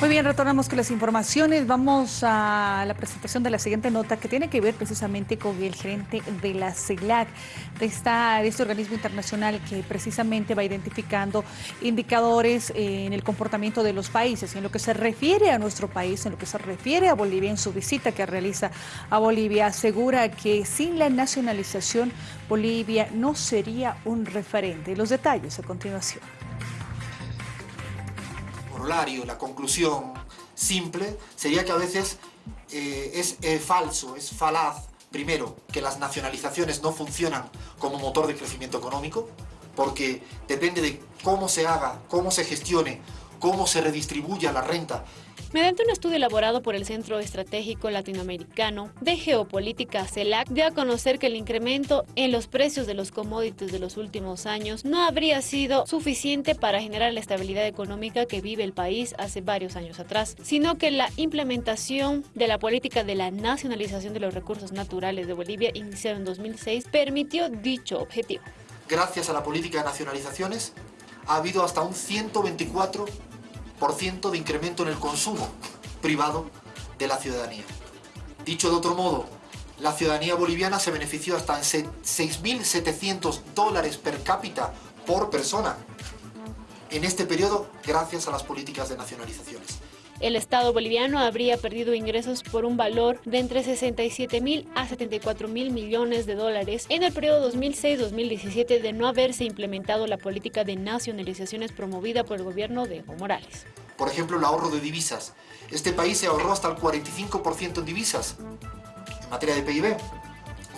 Muy bien, retornamos con las informaciones. Vamos a la presentación de la siguiente nota que tiene que ver precisamente con el gerente de la CELAC, de, esta, de este organismo internacional que precisamente va identificando indicadores en el comportamiento de los países. En lo que se refiere a nuestro país, en lo que se refiere a Bolivia, en su visita que realiza a Bolivia, asegura que sin la nacionalización Bolivia no sería un referente. Los detalles a continuación la conclusión simple, sería que a veces eh, es eh, falso, es falaz, primero, que las nacionalizaciones no funcionan como motor de crecimiento económico, porque depende de cómo se haga, cómo se gestione, cómo se redistribuya la renta Mediante un estudio elaborado por el Centro Estratégico Latinoamericano de Geopolítica CELAC, dio a conocer que el incremento en los precios de los commodities de los últimos años no habría sido suficiente para generar la estabilidad económica que vive el país hace varios años atrás, sino que la implementación de la política de la nacionalización de los recursos naturales de Bolivia, iniciada en 2006, permitió dicho objetivo. Gracias a la política de nacionalizaciones, ha habido hasta un 124 de incremento en el consumo privado de la ciudadanía. Dicho de otro modo, la ciudadanía boliviana se benefició hasta en 6.700 dólares per cápita por persona en este periodo gracias a las políticas de nacionalizaciones. El Estado boliviano habría perdido ingresos por un valor de entre 67 mil a 74 mil millones de dólares en el periodo 2006-2017 de no haberse implementado la política de nacionalizaciones promovida por el gobierno de Evo Morales. Por ejemplo, el ahorro de divisas. Este país se ahorró hasta el 45% en divisas en materia de PIB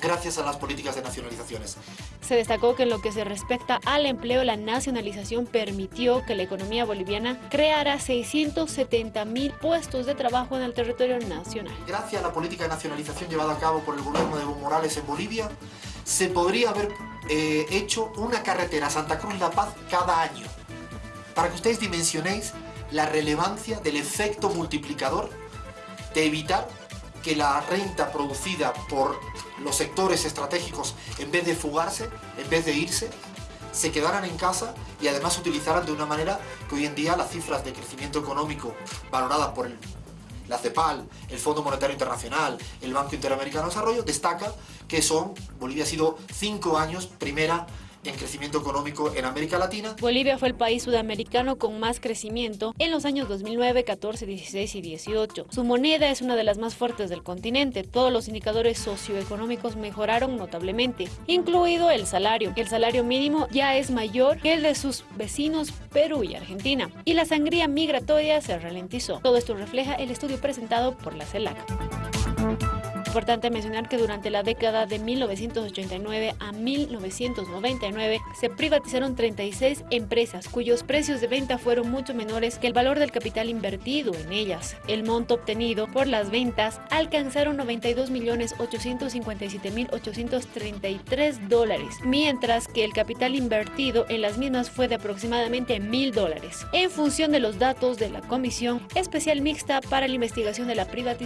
gracias a las políticas de nacionalizaciones. Se destacó que en lo que se respecta al empleo, la nacionalización permitió que la economía boliviana creara 670 mil puestos de trabajo en el territorio nacional. Gracias a la política de nacionalización llevada a cabo por el gobierno de Evo Morales en Bolivia, se podría haber eh, hecho una carretera Santa Cruz-La Paz cada año. Para que ustedes dimensionéis la relevancia del efecto multiplicador de evitar que la renta producida por los sectores estratégicos, en vez de fugarse, en vez de irse, se quedaran en casa y además utilizaran de una manera que hoy en día las cifras de crecimiento económico valoradas por la CEPAL, el Fondo Monetario Internacional, el Banco Interamericano de Desarrollo, destaca que son, Bolivia ha sido cinco años primera en crecimiento económico en América Latina. Bolivia fue el país sudamericano con más crecimiento en los años 2009, 14, 16 y 18. Su moneda es una de las más fuertes del continente. Todos los indicadores socioeconómicos mejoraron notablemente, incluido el salario. El salario mínimo ya es mayor que el de sus vecinos Perú y Argentina. Y la sangría migratoria se ralentizó. Todo esto refleja el estudio presentado por la CELAC importante mencionar que durante la década de 1989 a 1999 se privatizaron 36 empresas cuyos precios de venta fueron mucho menores que el valor del capital invertido en ellas. El monto obtenido por las ventas alcanzaron 92.857.833 dólares, mientras que el capital invertido en las mismas fue de aproximadamente 1.000 dólares. En función de los datos de la Comisión Especial Mixta para la Investigación de la Privatización